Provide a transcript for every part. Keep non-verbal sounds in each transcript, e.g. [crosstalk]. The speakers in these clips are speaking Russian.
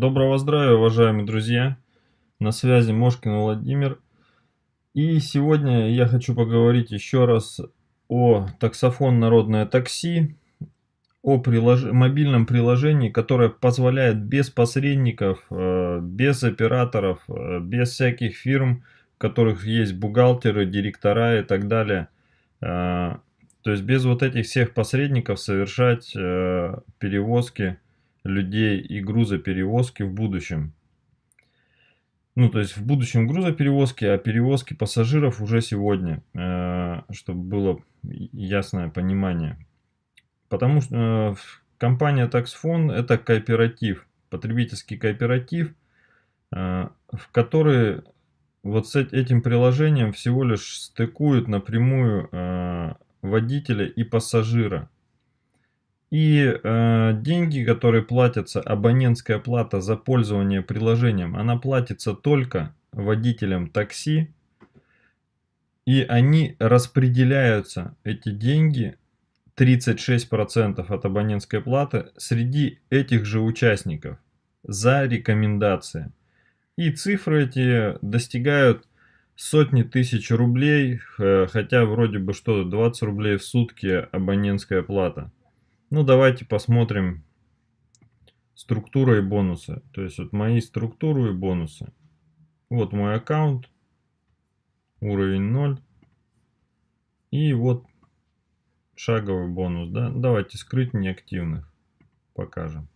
Доброго здравия, уважаемые друзья! На связи Мошкин Владимир. И сегодня я хочу поговорить еще раз о таксофон «Народное такси», о прилож... мобильном приложении, которое позволяет без посредников, э, без операторов, э, без всяких фирм, в которых есть бухгалтеры, директора и так далее, э, то есть без вот этих всех посредников совершать перевозки людей и грузоперевозки в будущем. Ну, то есть в будущем грузоперевозки, а перевозки пассажиров уже сегодня, э, чтобы было ясное понимание. Потому что э, компания Taxfon это кооператив, потребительский кооператив, э, в который вот с этим приложением всего лишь стыкуют напрямую водителя и пассажира. И э, деньги, которые платятся, абонентская плата за пользование приложением, она платится только водителям такси. И они распределяются, эти деньги, 36% от абонентской платы, среди этих же участников за рекомендации. И цифры эти достигают сотни тысяч рублей, э, хотя вроде бы что 20 рублей в сутки абонентская плата. Ну, давайте посмотрим структура и бонусы. То есть вот мои структуры и бонусы. Вот мой аккаунт, уровень 0. И вот шаговый бонус. Да? Давайте скрыть неактивных покажем.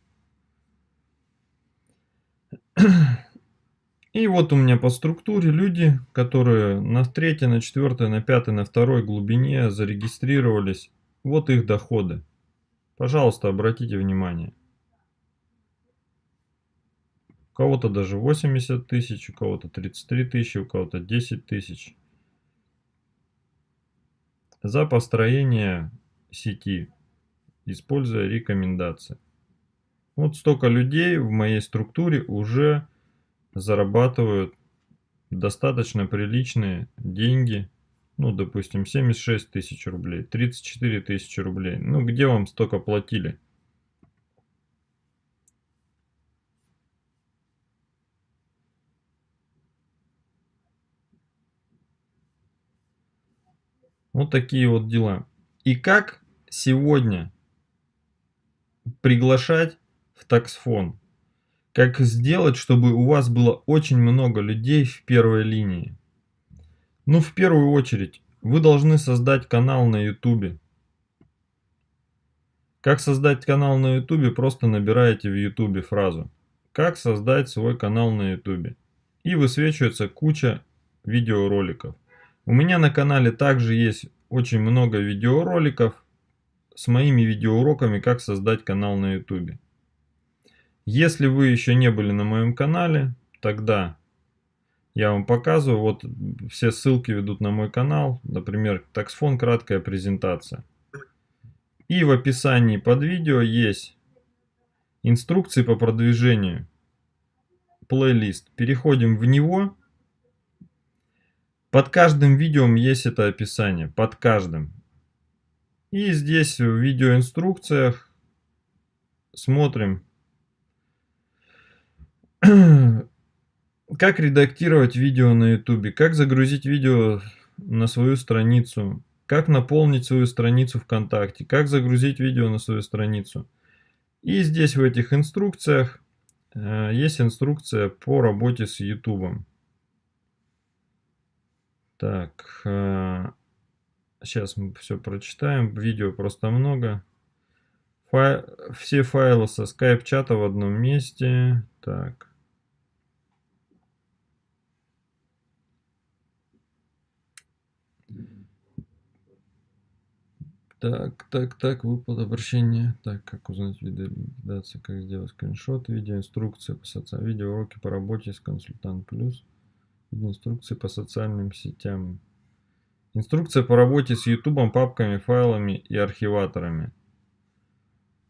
И вот у меня по структуре люди, которые на третьей, на четвертой, на пятой, на второй глубине зарегистрировались. Вот их доходы. Пожалуйста, обратите внимание. У кого-то даже 80 тысяч, у кого-то 33 тысячи, у кого-то 10 тысяч. За построение сети, используя рекомендации. Вот столько людей в моей структуре уже зарабатывают достаточно приличные деньги ну, допустим, 76 тысяч рублей, 34 тысячи рублей. Ну, где вам столько платили? Вот такие вот дела. И как сегодня приглашать в таксфон? Как сделать, чтобы у вас было очень много людей в первой линии? Ну, в первую очередь, вы должны создать канал на YouTube. Как создать канал на YouTube? Просто набираете в YouTube фразу «Как создать свой канал на YouTube?» И высвечивается куча видеороликов. У меня на канале также есть очень много видеороликов с моими видеоуроками «Как создать канал на YouTube». Если вы еще не были на моем канале, тогда я вам показываю. Вот все ссылки ведут на мой канал. Например, таксфон краткая презентация. И в описании под видео есть инструкции по продвижению. Плейлист. Переходим в него. Под каждым видео есть это описание. Под каждым. И здесь в видеоинструкциях смотрим [clears throat] Как редактировать видео на YouTube? Как загрузить видео на свою страницу? Как наполнить свою страницу ВКонтакте? Как загрузить видео на свою страницу? И здесь в этих инструкциях э, есть инструкция по работе с YouTube. Так, э, сейчас мы все прочитаем. Видео просто много. Фай... Все файлы со скайп-чата в одном месте. Так. Так, так, так, выплат обращения. Так, как узнать виды ликвидации, как сделать скриншот, видеоинструкция по социальным, видеоуроки по работе с консультант плюс, видеоинструкции по социальным сетям. Инструкция по работе с ютубом, папками, файлами и архиваторами.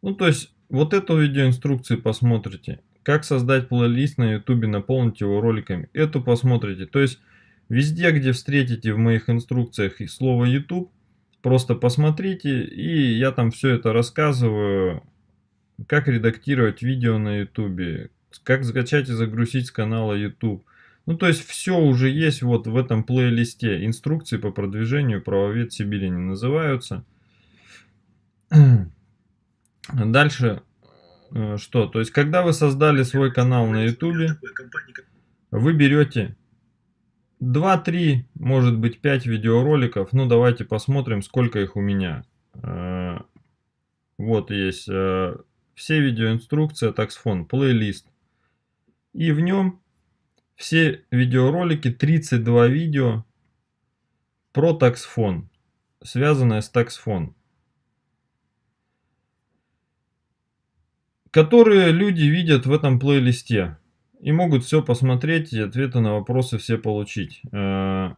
Ну, то есть, вот эту видеоинструкцию посмотрите. Как создать плейлист на ютубе, наполнить его роликами. Эту посмотрите. То есть, везде, где встретите в моих инструкциях слово YouTube, Просто посмотрите, и я там все это рассказываю, как редактировать видео на ютубе, как скачать и загрузить с канала YouTube. Ну, то есть все уже есть вот в этом плейлисте. Инструкции по продвижению правовед Сибири не называются. [clears throat] Дальше э, что? То есть, когда вы создали свой канал на YouTube, вы берете 2-3, может быть 5 видеороликов. Ну, давайте посмотрим, сколько их у меня. Э, вот есть э, все видеоинструкции, таксфон, плейлист. И в нем все видеоролики, 32 видео про таксфон, связанное с таксфон. Которые люди видят в этом плейлисте. И могут все посмотреть и ответы на вопросы все получить. Э,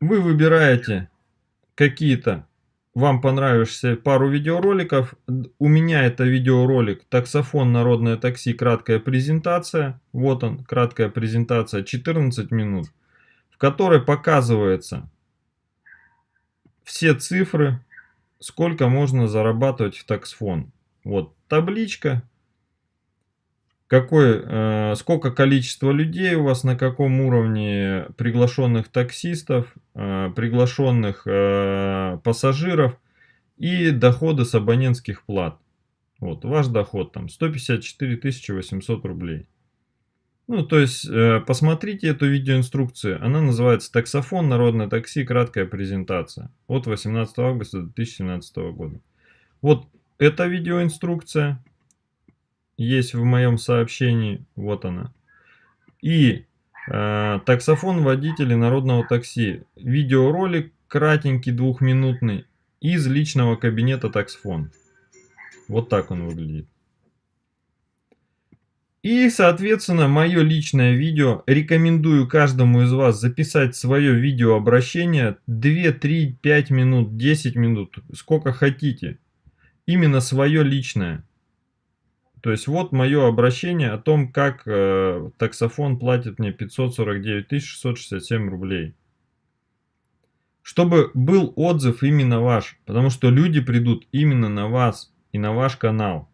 вы выбираете какие-то вам понравишься пару видеороликов. У меня это видеоролик «Таксофон. Народное такси. Краткая презентация». Вот он, краткая презентация, 14 минут, в которой показывается все цифры, сколько можно зарабатывать в таксфон. Вот табличка, какой, э, сколько количество людей у вас, на каком уровне приглашенных таксистов, э, приглашенных э, пассажиров и доходы с абонентских плат. Вот, ваш доход там 154 800 рублей. Ну, то есть, посмотрите эту видеоинструкцию. Она называется «Таксофон. Народное такси. Краткая презентация». От 18 августа 2017 года. Вот эта видеоинструкция есть в моем сообщении, вот она. И э, таксофон водителей народного такси. Видеоролик кратенький, двухминутный, из личного кабинета таксфон. Вот так он выглядит. И, соответственно, мое личное видео. Рекомендую каждому из вас записать свое видеообращение 2, 3, 5 минут, 10 минут, сколько хотите. Именно свое личное. То есть вот мое обращение о том, как э, таксофон платит мне 549 667 рублей. Чтобы был отзыв именно ваш, потому что люди придут именно на вас и на ваш канал.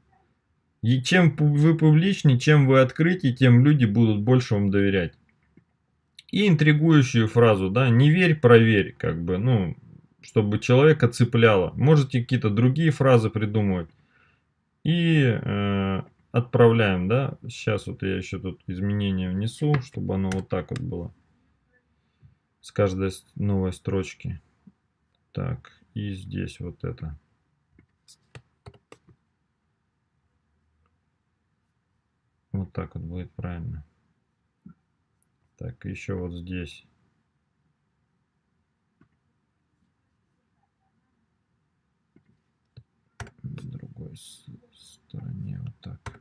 И чем вы публичнее, чем вы открытие, тем люди будут больше вам доверять. И интригующую фразу, да, не верь, проверь, как бы, ну, чтобы человека цепляло. Можете какие-то другие фразы придумывать и э, отправляем, да. Сейчас вот я еще тут изменения внесу, чтобы оно вот так вот было с каждой новой строчки. Так, и здесь вот это. Вот так вот будет правильно. Так, еще вот здесь. другой стороне вот так.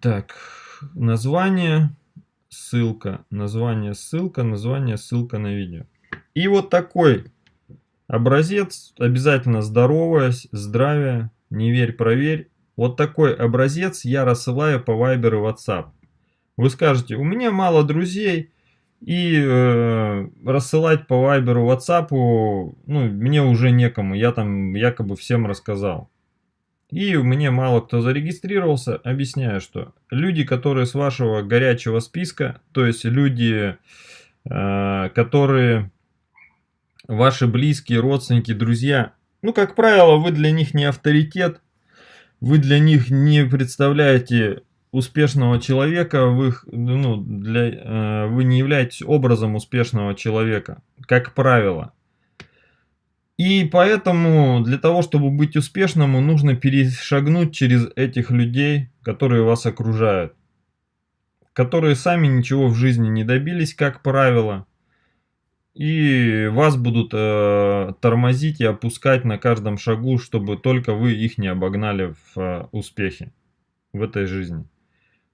Так, название, ссылка, название, ссылка, название, ссылка на видео. И вот такой образец, обязательно здороваясь, здравия, не верь, проверь. Вот такой образец я рассылаю по Viber и WhatsApp. Вы скажете, у меня мало друзей, и э, рассылать по Вайберу, Ватсапу, ну, мне уже некому, я там якобы всем рассказал. И мне мало кто зарегистрировался, объясняю, что люди, которые с вашего горячего списка, то есть люди, э, которые ваши близкие, родственники, друзья, ну, как правило, вы для них не авторитет, вы для них не представляете успешного человека, вы, ну, для, э, вы не являетесь образом успешного человека, как правило. И поэтому для того, чтобы быть успешным, нужно перешагнуть через этих людей, которые вас окружают. Которые сами ничего в жизни не добились, как правило. И вас будут э, тормозить и опускать на каждом шагу, чтобы только вы их не обогнали в э, успехе в этой жизни.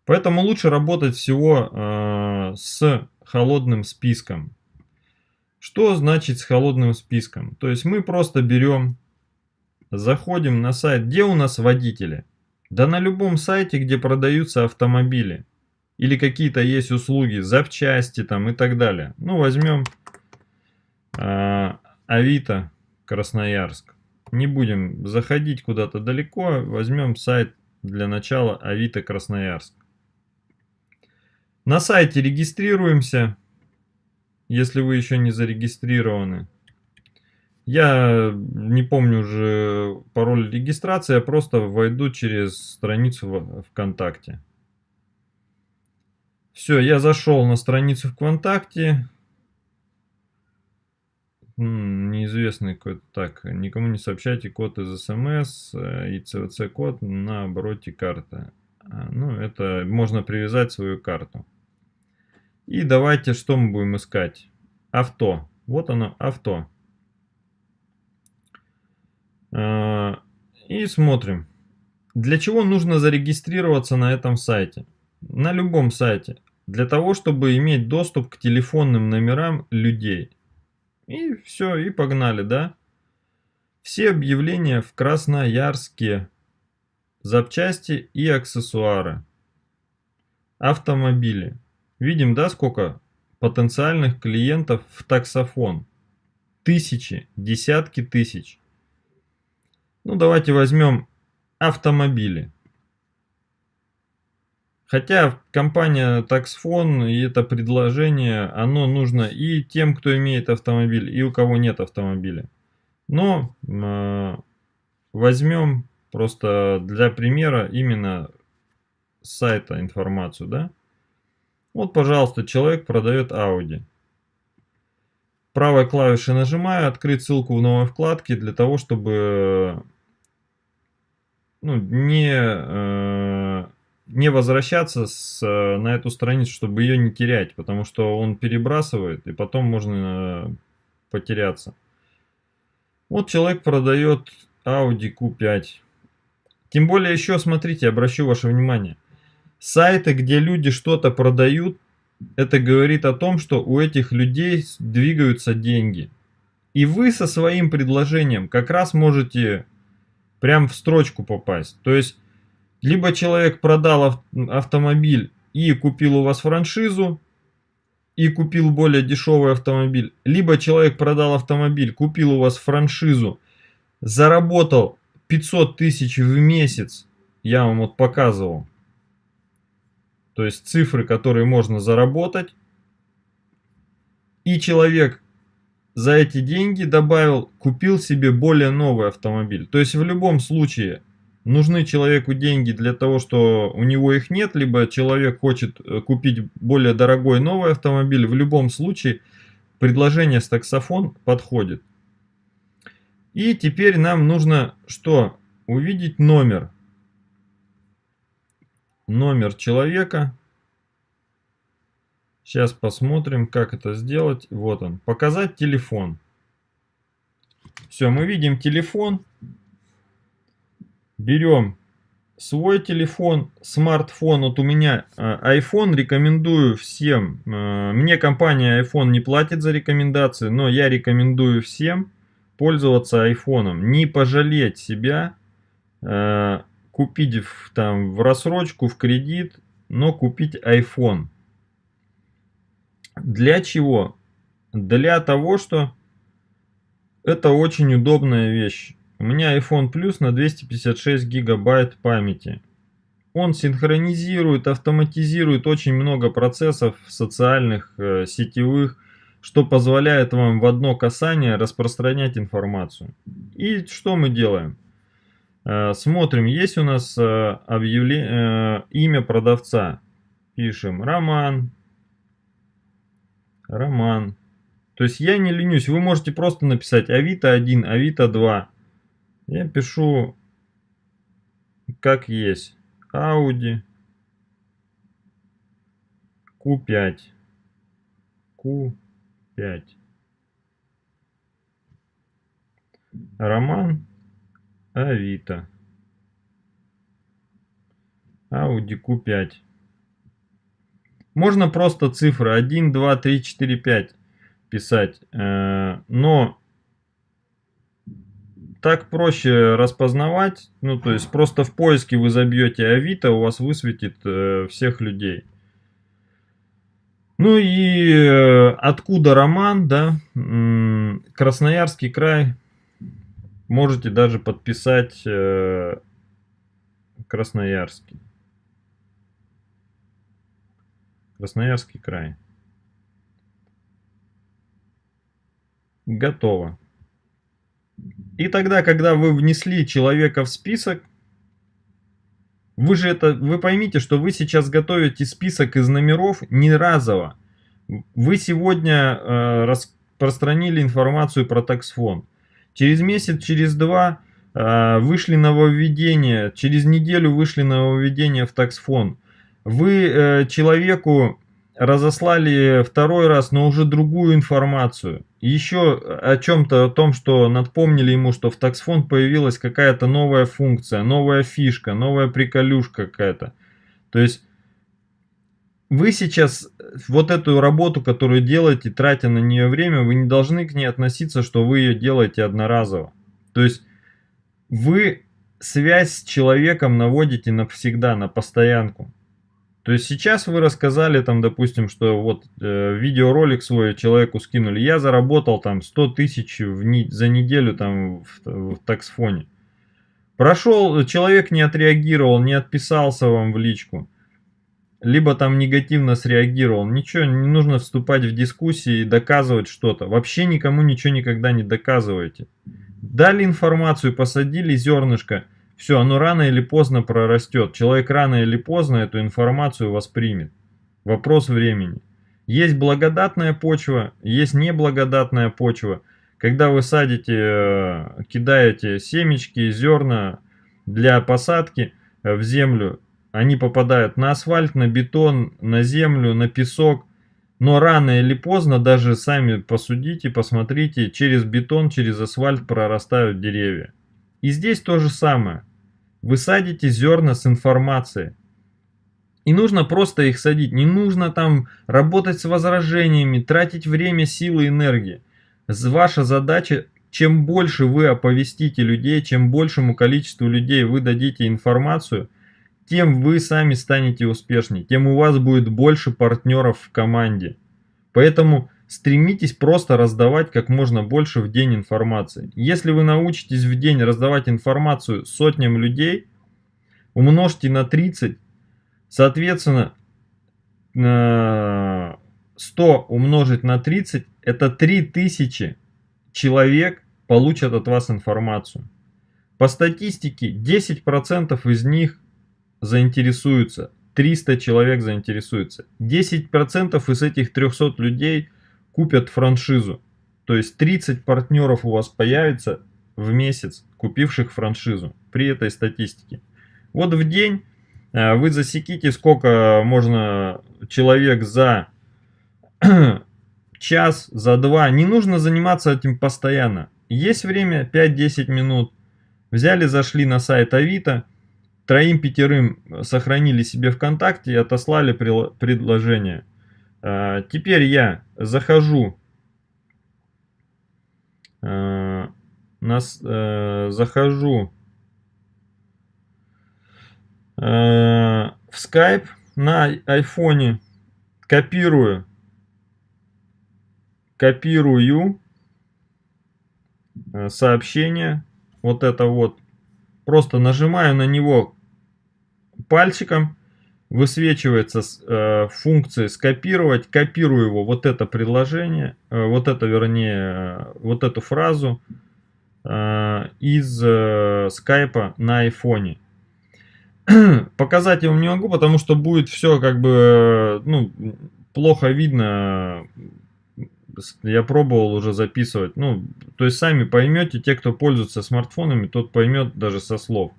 Поэтому лучше работать всего э, с холодным списком. Что значит с холодным списком? То есть мы просто берем, заходим на сайт, где у нас водители? Да на любом сайте, где продаются автомобили. Или какие-то есть услуги, запчасти там и так далее. Ну возьмем э, Авито, Красноярск. Не будем заходить куда-то далеко, возьмем сайт для начала Авито Красноярск. На сайте регистрируемся, если вы еще не зарегистрированы. Я не помню уже пароль регистрации, я просто войду через страницу ВКонтакте. Все, я зашел на страницу ВКонтакте. Неизвестный код. Так, никому не сообщайте код из СМС э, и CVC код на обороте карты. А, ну, это можно привязать свою карту. И давайте, что мы будем искать? Авто. Вот оно, авто. А, и смотрим. Для чего нужно зарегистрироваться на этом сайте? На любом сайте. Для того, чтобы иметь доступ к телефонным номерам людей. И все, и погнали, да? Все объявления в Красноярске. Запчасти и аксессуары. Автомобили. Видим, да, сколько потенциальных клиентов в таксофон? Тысячи, десятки тысяч. Ну, давайте возьмем автомобили. Хотя компания Taxfon и это предложение, оно нужно и тем, кто имеет автомобиль, и у кого нет автомобиля. Но э, возьмем просто для примера именно с сайта информацию, да. Вот, пожалуйста, человек продает Audi. Правой клавишей нажимаю, открыть ссылку в новой вкладке для того, чтобы ну, не, э, не возвращаться с, на эту страницу, чтобы ее не терять, потому что он перебрасывает, и потом можно потеряться. Вот человек продает Audi Q5. Тем более еще, смотрите, обращу ваше внимание. Сайты, где люди что-то продают, это говорит о том, что у этих людей двигаются деньги. И вы со своим предложением как раз можете прям в строчку попасть. То есть, либо человек продал автомобиль и купил у вас франшизу, и купил более дешевый автомобиль, либо человек продал автомобиль, купил у вас франшизу, заработал 500 тысяч в месяц, я вам вот показывал, то есть цифры, которые можно заработать, и человек за эти деньги добавил, купил себе более новый автомобиль. То есть в любом случае нужны человеку деньги для того, что у него их нет, либо человек хочет э, купить более дорогой новый автомобиль. В любом случае предложение с таксофон подходит. И теперь нам нужно что? Увидеть номер. Номер человека. Сейчас посмотрим, как это сделать. Вот он. Показать телефон. Все, мы видим телефон. Берем свой телефон, смартфон. Вот у меня э, iPhone, рекомендую всем. Э, мне компания iPhone не платит за рекомендации, но я рекомендую всем пользоваться iPhone. Не пожалеть себя, э, купить в, там, в рассрочку, в кредит, но купить iPhone. Для чего? Для того, что это очень удобная вещь. У меня iPhone Plus на 256 гигабайт памяти. Он синхронизирует, автоматизирует очень много процессов социальных, э, сетевых, что позволяет вам в одно касание распространять информацию. И что мы делаем? Э, смотрим, есть у нас э, объявление, э, имя продавца. Пишем Роман, Роман. То есть я не ленюсь. Вы можете просто написать Авито 1, Авито 2. Я пишу как есть. Audi Q5. Q5. Роман Авито. Audi Q5. Можно просто цифры 1, 2, 3, 4, 5 писать. Э, но так проще распознавать. Ну, то есть просто в поиске вы забьете Авито, у вас высветит э, всех людей. Ну и э, откуда роман, да? Красноярский край. Можете даже подписать э, Красноярский. Красноярский край. Готово. И тогда, когда вы внесли человека в список, вы же это, вы поймите, что вы сейчас готовите список из номеров не разово. Вы сегодня э, распространили информацию про таксфон. Через месяц, через два э, вышли нововведения, через неделю вышли нововведения в таксфон. Вы э, человеку разослали второй раз, но уже другую информацию. Еще о чем-то, о том, что напомнили ему, что в таксфонд появилась какая-то новая функция, новая фишка, новая приколюшка какая-то. То есть вы сейчас вот эту работу, которую делаете, тратя на нее время, вы не должны к ней относиться, что вы ее делаете одноразово. То есть вы связь с человеком наводите навсегда, на постоянку. То есть сейчас вы рассказали там, допустим, что вот э, видеоролик свой человеку скинули, я заработал там 100 тысяч не, за неделю там в, в таксфоне. Прошел, человек не отреагировал, не отписался вам в личку, либо там негативно среагировал. Ничего, не нужно вступать в дискуссии и доказывать что-то. Вообще никому ничего никогда не доказывайте. Дали информацию, посадили зернышко – все, оно рано или поздно прорастет. Человек рано или поздно эту информацию воспримет. Вопрос времени. Есть благодатная почва, есть неблагодатная почва. Когда вы садите, э, кидаете семечки, зерна для посадки э, в землю, они попадают на асфальт, на бетон, на землю, на песок. Но рано или поздно, даже сами посудите, посмотрите, через бетон, через асфальт прорастают деревья. И здесь то же самое. Вы садите зерна с информацией. И нужно просто их садить. Не нужно там работать с возражениями, тратить время, силы, энергии. Ваша задача, чем больше вы оповестите людей, чем большему количеству людей вы дадите информацию, тем вы сами станете успешнее, тем у вас будет больше партнеров в команде. Поэтому Стремитесь просто раздавать как можно больше в день информации. Если вы научитесь в день раздавать информацию сотням людей, умножьте на 30, соответственно, 100 умножить на 30, это 3000 человек получат от вас информацию. По статистике 10% из них заинтересуются, 300 человек заинтересуются. 10% из этих 300 людей купят франшизу. То есть 30 партнеров у вас появится в месяц, купивших франшизу при этой статистике. Вот в день э, вы засеките, сколько можно человек за [clears throat] час, за два. Не нужно заниматься этим постоянно. Есть время 5-10 минут. Взяли, зашли на сайт Авито, троим-пятерым сохранили себе ВКонтакте и отослали предложение. А, теперь я захожу, а, нас, э, захожу э, в Skype на айфоне, копирую, копирую э, сообщение, вот это вот, просто нажимаю на него пальчиком, высвечивается э, функция скопировать, копирую его, вот это предложение, э, вот это, вернее, э, вот эту фразу э, из э, скайпа на айфоне. [clears throat] Показать я вам не могу, потому что будет все как бы, ну, плохо видно. Я пробовал уже записывать. Ну, то есть сами поймете, те, кто пользуется смартфонами, тот поймет даже со слов.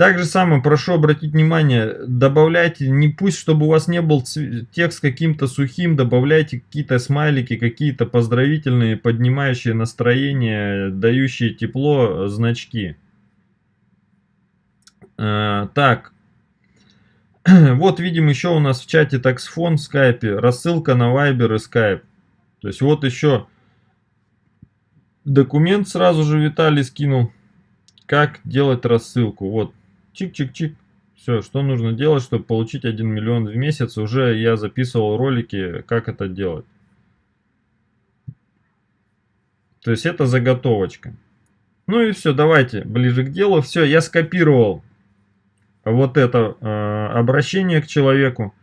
Также самое прошу обратить внимание, добавляйте, не пусть, чтобы у вас не был текст каким-то сухим, добавляйте какие-то смайлики, какие-то поздравительные, поднимающие настроение, дающие тепло значки. А, так, [clears throat] вот видим еще у нас в чате таксфон в скайпе, рассылка на Viber и Skype. То есть вот еще документ сразу же Виталий скинул, как делать рассылку. Вот Чик-чик-чик. Все, что нужно делать, чтобы получить 1 миллион в месяц, уже я записывал ролики, как это делать. То есть это заготовочка. Ну и все, давайте ближе к делу. Все, я скопировал вот это э, обращение к человеку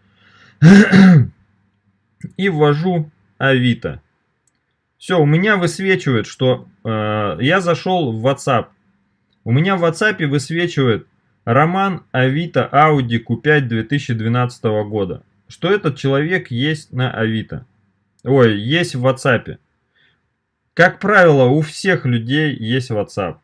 и ввожу Авито. Все, у меня высвечивает, что э, я зашел в WhatsApp. У меня в WhatsApp высвечивает Роман Авито Audi Q5 2012 года. Что этот человек есть на Авито. Ой, есть в WhatsApp. Как правило, у всех людей есть WhatsApp.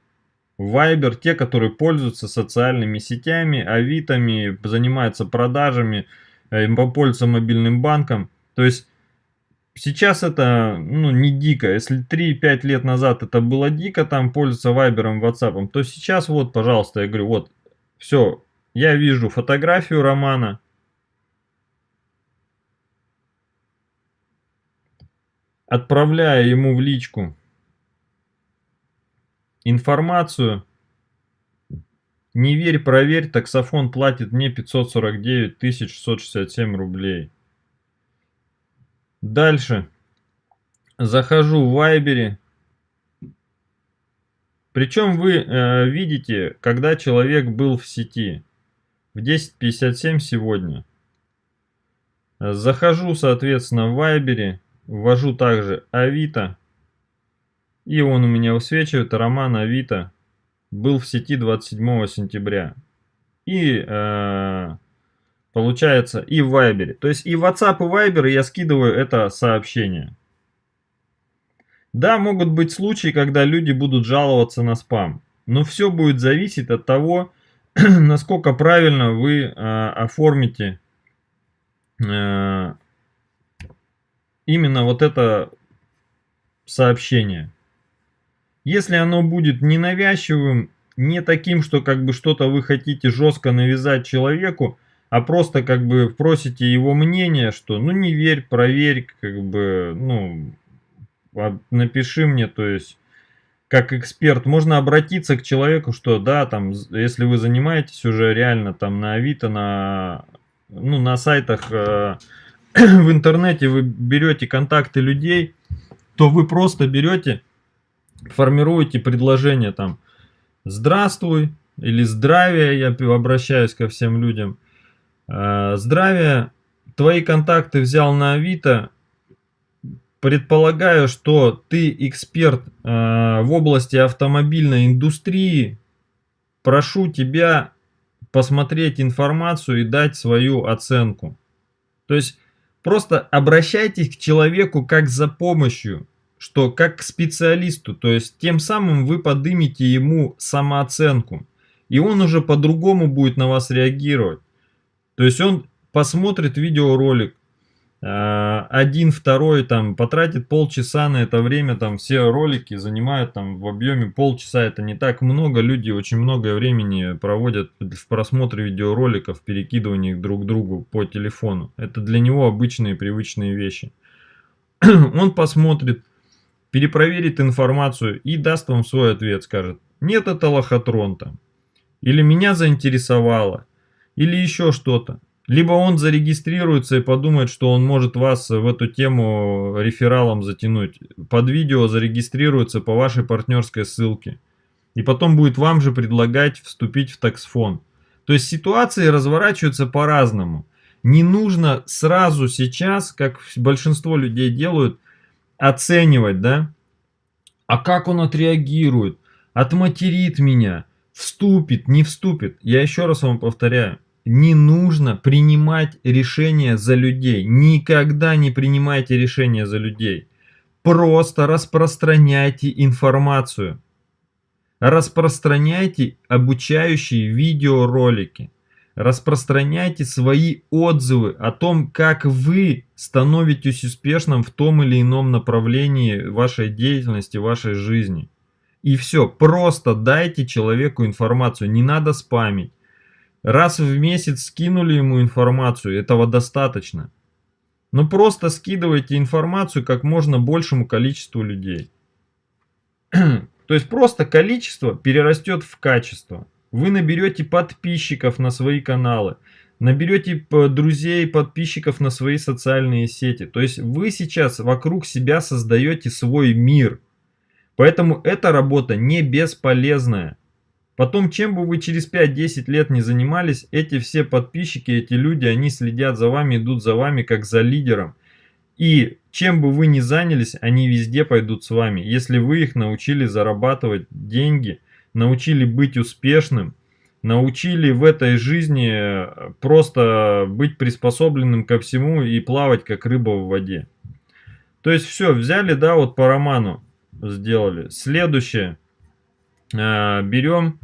Viber, те, которые пользуются социальными сетями, авитами, занимаются продажами, э, пользуются мобильным банком. То есть сейчас это ну, не дико. Если 3-5 лет назад это было дико, там пользоваться Viber, WhatsApp, то сейчас вот, пожалуйста, я говорю, вот, все, я вижу фотографию Романа, отправляя ему в личку информацию. Не верь, проверь, таксофон платит мне 549 667 рублей. Дальше. Захожу в Вайбере. Причем вы э, видите, когда человек был в сети. В 10.57 сегодня. Захожу, соответственно, в Вайбере. Ввожу также Авито. И он у меня высвечивает, роман Авито был в сети 27 сентября. И э, получается и в Вайбере. То есть и в WhatsApp, и Viber я скидываю это сообщение. Да, могут быть случаи, когда люди будут жаловаться на спам. Но все будет зависеть от того, [clears throat] насколько правильно вы э, оформите э, именно вот это сообщение. Если оно будет ненавязчивым, не таким, что как бы что-то вы хотите жестко навязать человеку, а просто как бы просите его мнение, что ну не верь, проверь, как бы, ну, напиши мне, то есть, как эксперт, можно обратиться к человеку, что да, там, если вы занимаетесь уже реально там на Авито, на, ну, на сайтах э, [clears throat] в интернете, вы берете контакты людей, то вы просто берете формируете предложение там «Здравствуй» или «Здравия», я обращаюсь ко всем людям. «Э, «Здравия, твои контакты взял на Авито, предполагаю, что ты эксперт э, в области автомобильной индустрии, прошу тебя посмотреть информацию и дать свою оценку». То есть просто обращайтесь к человеку как за помощью что как к специалисту, то есть тем самым вы поднимете ему самооценку, и он уже по-другому будет на вас реагировать. То есть он посмотрит видеоролик, один, второй, там, потратит полчаса на это время, там, все ролики занимают там в объеме полчаса, это не так много, люди очень много времени проводят в просмотре видеороликов, перекидывании их друг другу по телефону. Это для него обычные привычные вещи. [clears throat] Он посмотрит, перепроверит информацию и даст вам свой ответ, скажет, нет, это лохотрон там, или меня заинтересовало, или еще что-то. Либо он зарегистрируется и подумает, что он может вас в эту тему рефералом затянуть. Под видео зарегистрируется по вашей партнерской ссылке. И потом будет вам же предлагать вступить в таксфон. То есть ситуации разворачиваются по-разному. Не нужно сразу сейчас, как большинство людей делают, оценивать, да? А как он отреагирует? Отматерит меня? Вступит, не вступит? Я еще раз вам повторяю. Не нужно принимать решения за людей. Никогда не принимайте решения за людей. Просто распространяйте информацию. Распространяйте обучающие видеоролики распространяйте свои отзывы о том, как вы становитесь успешным в том или ином направлении вашей деятельности, вашей жизни. И все, просто дайте человеку информацию, не надо спамить. Раз в месяц скинули ему информацию, этого достаточно. Но просто скидывайте информацию как можно большему количеству людей. [clears throat] То есть просто количество перерастет в качество. Вы наберете подписчиков на свои каналы, наберете друзей, подписчиков на свои социальные сети. То есть вы сейчас вокруг себя создаете свой мир. Поэтому эта работа не бесполезная. Потом, чем бы вы через 5-10 лет не занимались, эти все подписчики, эти люди, они следят за вами, идут за вами как за лидером. И чем бы вы ни занялись, они везде пойдут с вами. Если вы их научили зарабатывать деньги, научили быть успешным, научили в этой жизни э, просто быть приспособленным ко всему и плавать как рыба в воде. То есть все, взяли, да, вот по роману сделали. Следующее. Э, берем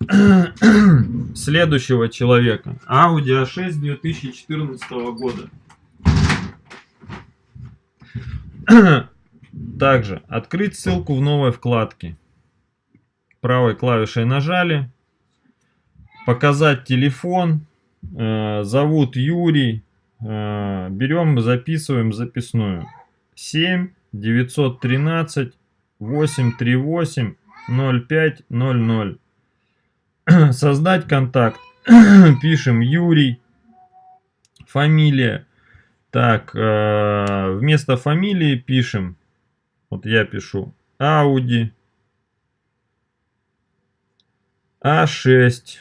[clears throat] следующего человека. Audi A6 2014 года. [clears throat] Также открыть ссылку в новой вкладке. Правой клавишей нажали. Показать телефон. Э, зовут Юрий. Э, берем, записываем записную. 7 913 838 0500. [clears throat] Создать контакт. [clears throat] Пишем Юрий. Фамилия. Так, э, вместо фамилии пишем. Вот я пишу Audi A6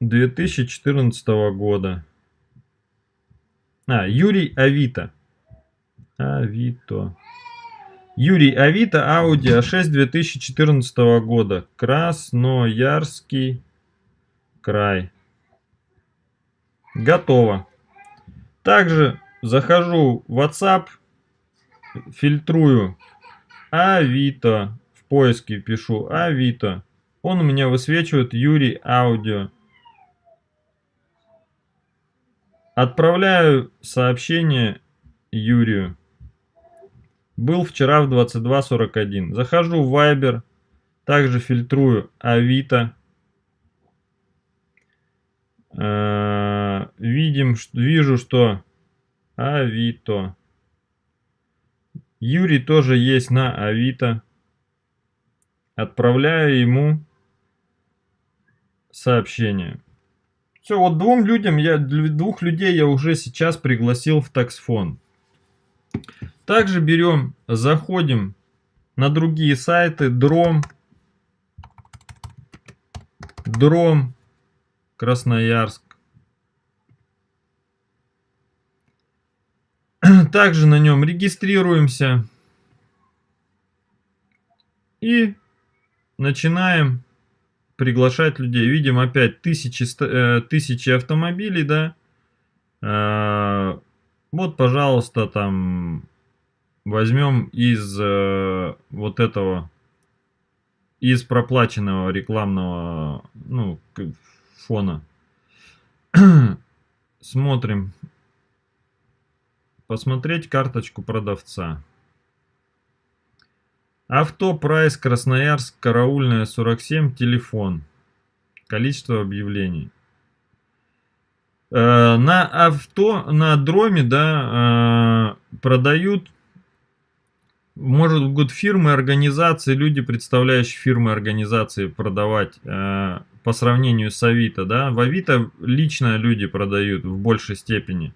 2014 года. А, Юрий Авито. Авито. Юрий Авито, Audi A6 2014 года. Красноярский край. Готово. Также захожу в WhatsApp, фильтрую Авито. В поиске пишу Авито. Он у меня высвечивает Юрий Аудио. Отправляю сообщение Юрию. Был вчера в 22.41. Захожу в Viber. Также фильтрую Авито. Э, видим, вижу, что Авито. Юрий тоже есть на Авито. Отправляю ему сообщение. Все, вот двум людям, я, двух людей я уже сейчас пригласил в таксфон. Также берем, заходим на другие сайты, Дром, Дром, Красноярск. [clears throat] Также на нем регистрируемся. И начинаем приглашать людей. Видим опять тысячи, э, тысячи автомобилей, да. Э, вот, пожалуйста, там возьмем из э, вот этого, из проплаченного рекламного, ну, фона. [clears throat] Смотрим. Посмотреть карточку продавца. Авто Прайс Красноярск, караульная 47, телефон. Количество объявлений. Э, на авто, на дроме, да, э, продают, может быть, фирмы, организации, люди, представляющие фирмы, организации, продавать э, по сравнению с Авито, да. В Авито лично люди продают в большей степени.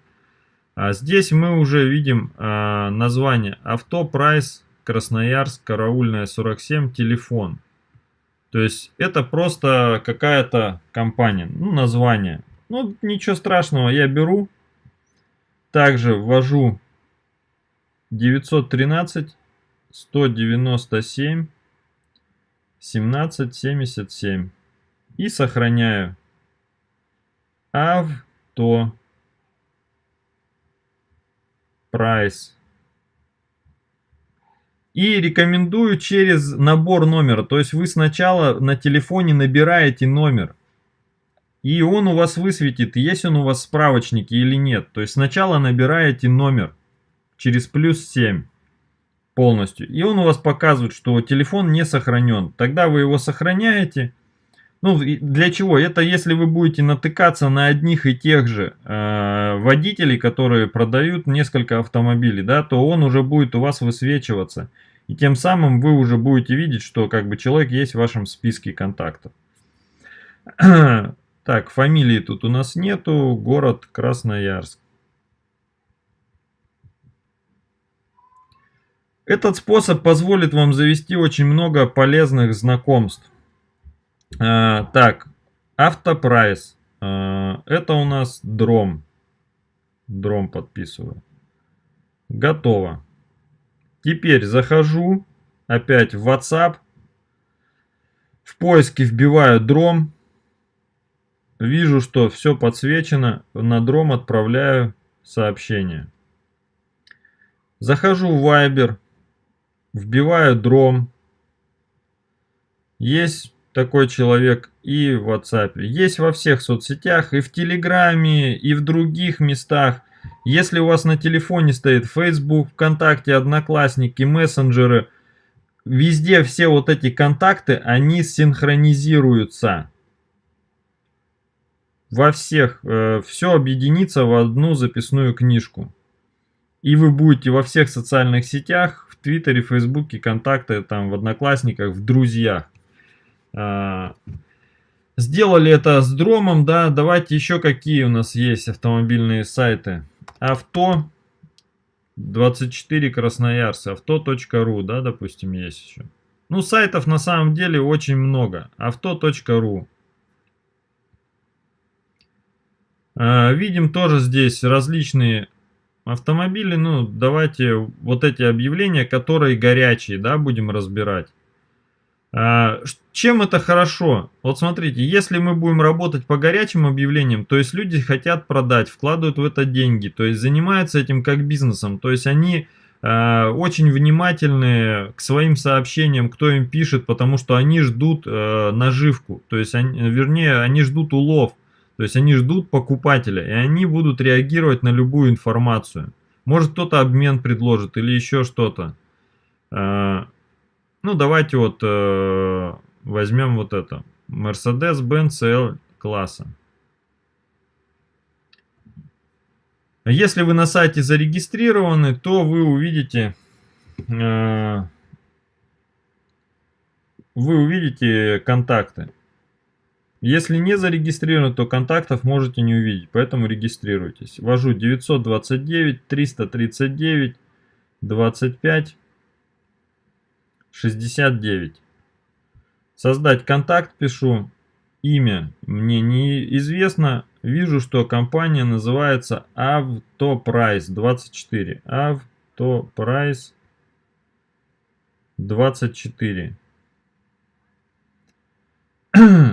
А здесь мы уже видим название авто Прайс Красноярск, караульная 47, телефон. То есть это просто какая-то компания, ну название. Ну ничего страшного, я беру. Также ввожу 913 197 1777 и сохраняю авто прайс и рекомендую через набор номера. То есть вы сначала на телефоне набираете номер. И он у вас высветит, есть он у вас в справочнике или нет. То есть сначала набираете номер через плюс 7 полностью. И он у вас показывает, что телефон не сохранен. Тогда вы его сохраняете. Ну, для чего? Это если вы будете натыкаться на одних и тех же э, водителей, которые продают несколько автомобилей, да, то он уже будет у вас высвечиваться. И тем самым вы уже будете видеть, что как бы человек есть в вашем списке контактов. [clears throat] Так, фамилии тут у нас нету. Город Красноярск. Этот способ позволит вам завести очень много полезных знакомств. А, так, автопрайс. А, это у нас дром. Дром подписываю. Готово. Теперь захожу опять в WhatsApp. В поиске вбиваю дром. Вижу, что все подсвечено. На дром отправляю сообщение. Захожу в Viber. Вбиваю дром. Есть такой человек и в WhatsApp. Есть во всех соцсетях, и в Телеграме, и в других местах. Если у вас на телефоне стоит Facebook, ВКонтакте, Одноклассники, мессенджеры, везде все вот эти контакты, они синхронизируются. Во всех, э, все объединится в одну записную книжку. И вы будете во всех социальных сетях, в Твиттере, Фейсбуке, контакты, там, в Одноклассниках, в друзьях. А, сделали это с дромом, да, давайте еще какие у нас есть автомобильные сайты. Авто 24 Красноярск, авто.ру, да, допустим, есть еще. Ну, сайтов на самом деле очень много. Авто.ру. А, видим тоже здесь различные автомобили. Ну, давайте вот эти объявления, которые горячие, да, будем разбирать. А, чем это хорошо? Вот смотрите, если мы будем работать по горячим объявлениям, то есть люди хотят продать, вкладывают в это деньги, то есть занимаются этим как бизнесом, то есть они э, очень внимательны к своим сообщениям, кто им пишет, потому что они ждут э, наживку, то есть они, вернее, они ждут улов, то есть они ждут покупателя, и они будут реагировать на любую информацию. Может кто-то обмен предложит или еще что-то. Э, ну, давайте вот э, возьмем вот это. Mercedes-Benz L класса. Если вы на сайте зарегистрированы, то вы увидите, э, вы увидите контакты. Если не зарегистрированы, то контактов можете не увидеть, поэтому регистрируйтесь. Ввожу 929 339 25 69. Создать контакт пишу. Имя мне неизвестно. Вижу, что компания называется Автопрайс 24. [clears throat]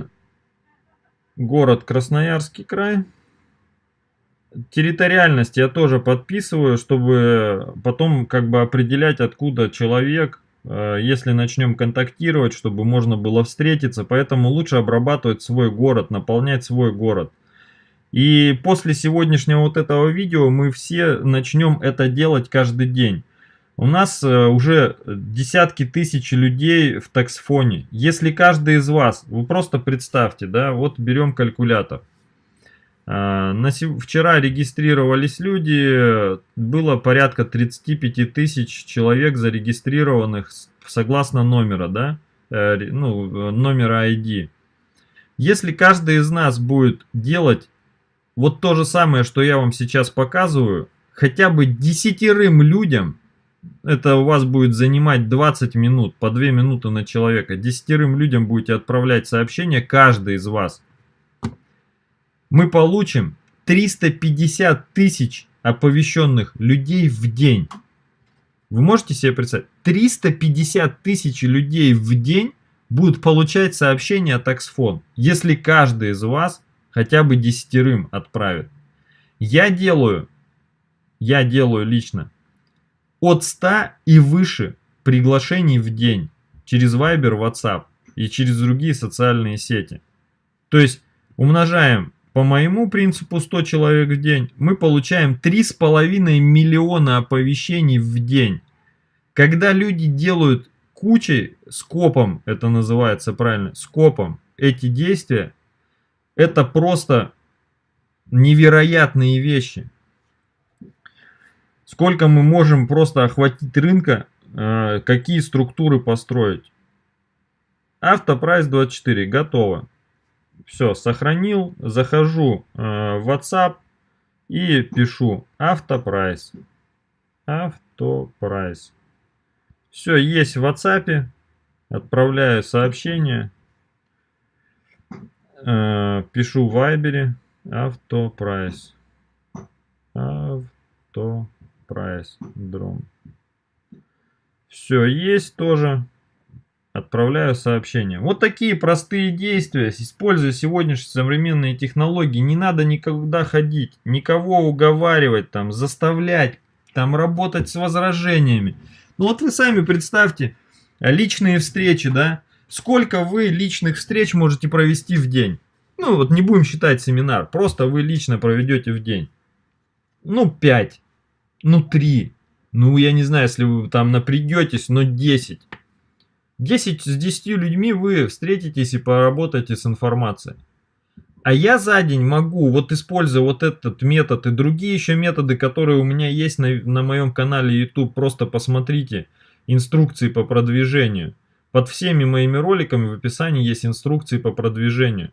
Автопрайс 24. Город Красноярский край. Территориальность я тоже подписываю, чтобы потом как бы определять, откуда человек Э, если начнем контактировать, чтобы можно было встретиться. Поэтому лучше обрабатывать свой город, наполнять свой город. И после сегодняшнего вот этого видео мы все начнем это делать каждый день. У нас э, уже десятки тысяч людей в таксфоне. Если каждый из вас, вы просто представьте, да, вот берем калькулятор. На вчера регистрировались люди, было порядка 35 тысяч человек зарегистрированных согласно номера, да, э, ну, номера ID. Если каждый из нас будет делать вот то же самое, что я вам сейчас показываю, хотя бы десятерым людям, это у вас будет занимать 20 минут, по 2 минуты на человека, десятерым людям будете отправлять сообщение, каждый из вас – мы получим 350 тысяч оповещенных людей в день. Вы можете себе представить? 350 тысяч людей в день будут получать сообщения от Axfon, если каждый из вас хотя бы десятерым отправит. Я делаю, я делаю лично от 100 и выше приглашений в день через Viber, WhatsApp и через другие социальные сети. То есть умножаем по моему принципу 100 человек в день, мы получаем 3,5 миллиона оповещений в день. Когда люди делают кучей, скопом, это называется правильно, скопом, эти действия, это просто невероятные вещи. Сколько мы можем просто охватить рынка, э, какие структуры построить. Автопрайс 24, готово. Все, сохранил. Захожу э, в WhatsApp и пишу автопрайс. Автопрайс. Все, есть в WhatsApp. Отправляю сообщение. Э, пишу в Viber. Автопрайс. Автопрайс. Дрон. Все, есть тоже. Отправляю сообщение. Вот такие простые действия, используя сегодняшние современные технологии, не надо никогда ходить, никого уговаривать, там, заставлять, там, работать с возражениями. Ну вот вы сами представьте, личные встречи, да, сколько вы личных встреч можете провести в день? Ну вот не будем считать семинар, просто вы лично проведете в день. Ну 5, ну 3, ну я не знаю, если вы там напрягетесь, но 10. 10 с 10 людьми вы встретитесь и поработаете с информацией. А я за день могу, вот используя вот этот метод и другие еще методы, которые у меня есть на, на моем канале YouTube, просто посмотрите инструкции по продвижению. Под всеми моими роликами в описании есть инструкции по продвижению.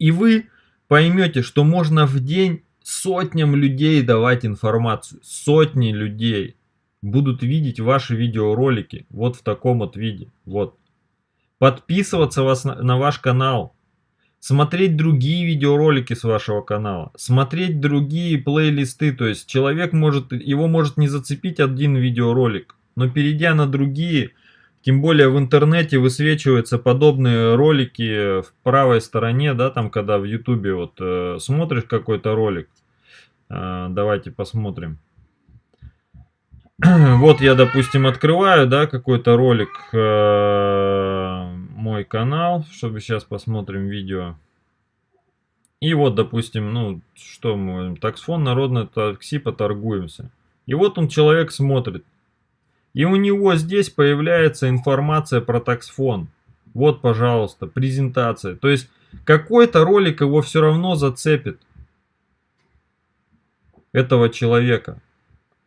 И вы поймете, что можно в день сотням людей давать информацию. Сотни людей будут видеть ваши видеоролики вот в таком вот виде. Вот. Подписываться вас на, на ваш канал. Смотреть другие видеоролики с вашего канала. Смотреть другие плейлисты. То есть человек может, его может не зацепить один видеоролик. Но перейдя на другие, тем более в интернете высвечиваются подобные ролики в правой стороне, да, там когда в ютубе вот э, смотришь какой-то ролик. Э, давайте посмотрим. [clears throat] вот я, допустим, открываю, да, какой-то ролик, э, мой канал, чтобы сейчас посмотрим видео. И вот, допустим, ну, что мы, таксфон, народное такси, поторгуемся. И вот он, человек смотрит. И у него здесь появляется информация про таксфон. Вот, пожалуйста, презентация. То есть, какой-то ролик его все равно зацепит. Этого человека.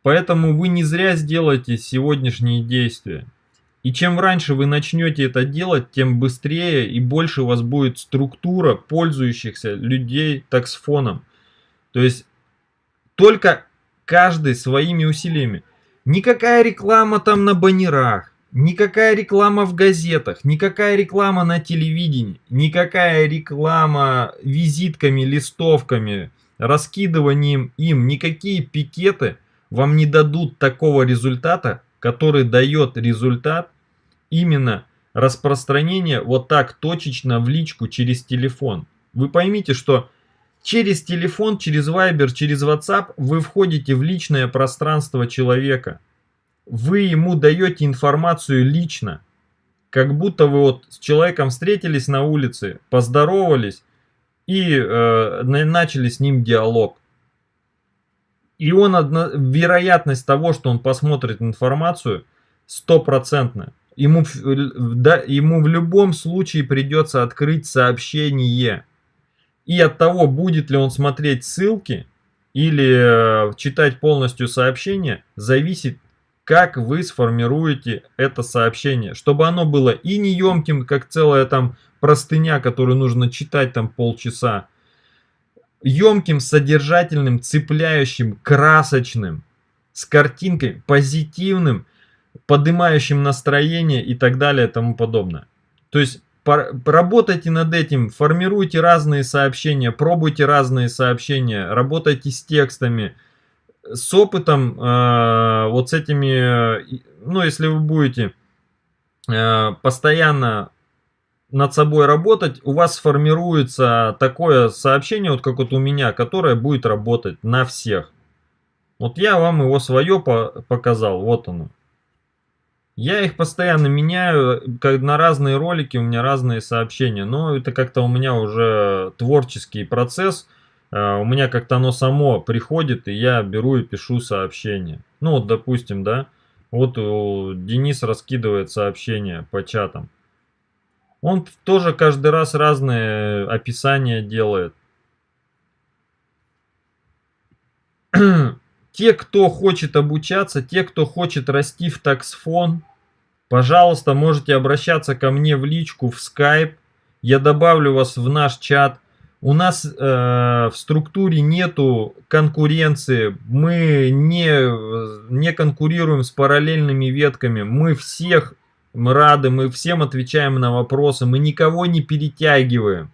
Поэтому вы не зря сделаете сегодняшние действия. И чем раньше вы начнете это делать, тем быстрее и больше у вас будет структура пользующихся людей таксфоном. То есть только каждый своими усилиями. Никакая реклама там на баннерах, никакая реклама в газетах, никакая реклама на телевидении, никакая реклама визитками, листовками, раскидыванием им, никакие пикеты – вам не дадут такого результата, который дает результат именно распространение вот так точечно в личку через телефон. Вы поймите, что через телефон, через Viber, через WhatsApp вы входите в личное пространство человека. Вы ему даете информацию лично. Как будто вы вот с человеком встретились на улице, поздоровались и э, начали с ним диалог. И он, одно, вероятность того, что он посмотрит информацию, стопроцентная. Ему, да, ему в любом случае придется открыть сообщение. И от того, будет ли он смотреть ссылки или э, читать полностью сообщение, зависит, как вы сформируете это сообщение. Чтобы оно было и неемким, как целая там простыня, которую нужно читать там полчаса, емким, содержательным, цепляющим, красочным, с картинкой, позитивным, поднимающим настроение и так далее и тому подобное. То есть работайте над этим, формируйте разные сообщения, пробуйте разные сообщения, работайте с текстами, с опытом, э, вот с этими, ну если вы будете э, постоянно над собой работать, у вас сформируется такое сообщение, вот как вот у меня, которое будет работать на всех. Вот я вам его свое по показал, вот оно. Я их постоянно меняю, как на разные ролики у меня разные сообщения, но это как-то у меня уже творческий процесс, э, у меня как-то оно само приходит, и я беру и пишу сообщение. Ну вот, допустим, да, вот Денис раскидывает сообщения по чатам. Он тоже каждый раз разные описания делает. [clears throat] те, кто хочет обучаться, те, кто хочет расти в таксфон, пожалуйста, можете обращаться ко мне в личку, в Skype. Я добавлю вас в наш чат. У нас э, в структуре нету конкуренции, мы не, не конкурируем с параллельными ветками, мы всех рады, мы всем отвечаем на вопросы, мы никого не перетягиваем.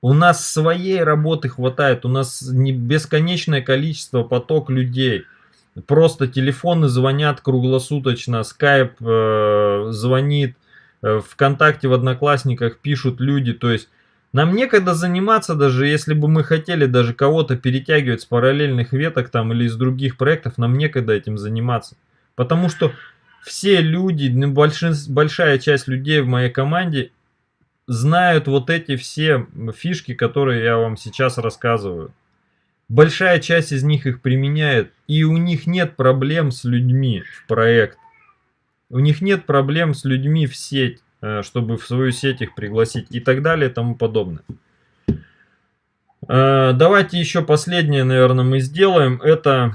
У нас своей работы хватает, у нас не бесконечное количество поток людей. Просто телефоны звонят круглосуточно, скайп э, звонит, э, ВКонтакте в Одноклассниках пишут люди. То есть нам некогда заниматься даже, если бы мы хотели даже кого-то перетягивать с параллельных веток там или из других проектов, нам некогда этим заниматься. Потому что все люди, ну, большая часть людей в моей команде знают вот эти все фишки, которые я вам сейчас рассказываю. Большая часть из них их применяет, и у них нет проблем с людьми в проект. У них нет проблем с людьми в сеть, э, чтобы в свою сеть их пригласить и так далее и тому подобное. Э, давайте еще последнее, наверное, мы сделаем. Это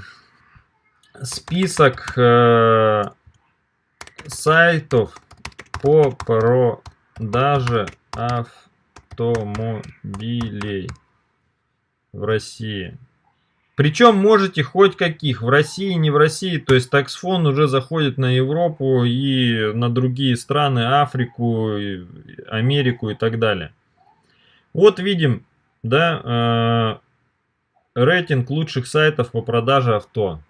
список э, сайтов по продаже автомобилей в России. Причем можете хоть каких, в России, не в России, то есть таксфон уже заходит на Европу и на другие страны, Африку, Америку и так далее. Вот видим, да, э, рейтинг лучших сайтов по продаже авто.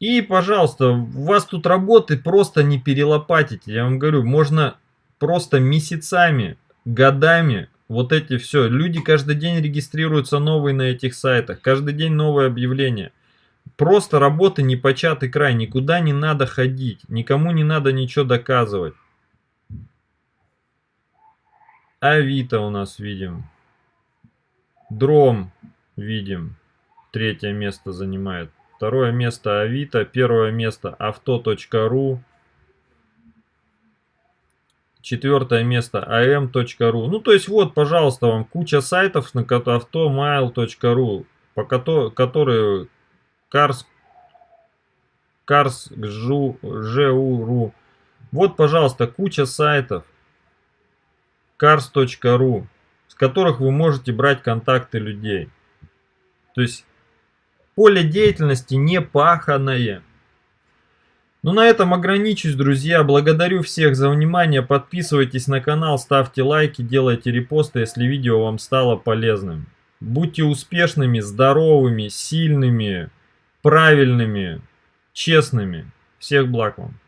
И, пожалуйста, у вас тут работы просто не перелопатите. Я вам говорю, можно просто месяцами, годами вот эти все. Люди каждый день регистрируются новые на этих сайтах. Каждый день новое объявление. Просто работы не початый край. Никуда не надо ходить. Никому не надо ничего доказывать. Авито у нас видим. Дром видим. Третье место занимает. Второе место Авито. Первое место авто.ру. Четвертое место am.ru. Ну, то есть, вот, пожалуйста, вам куча сайтов на автомайл.ру, по которые Cars, Cars, Жу, Вот, пожалуйста, куча сайтов cars.ru, с которых вы можете брать контакты людей. То есть Поле деятельности не паханое. Ну на этом ограничусь, друзья. Благодарю всех за внимание. Подписывайтесь на канал, ставьте лайки, делайте репосты, если видео вам стало полезным. Будьте успешными, здоровыми, сильными, правильными, честными. Всех благ вам.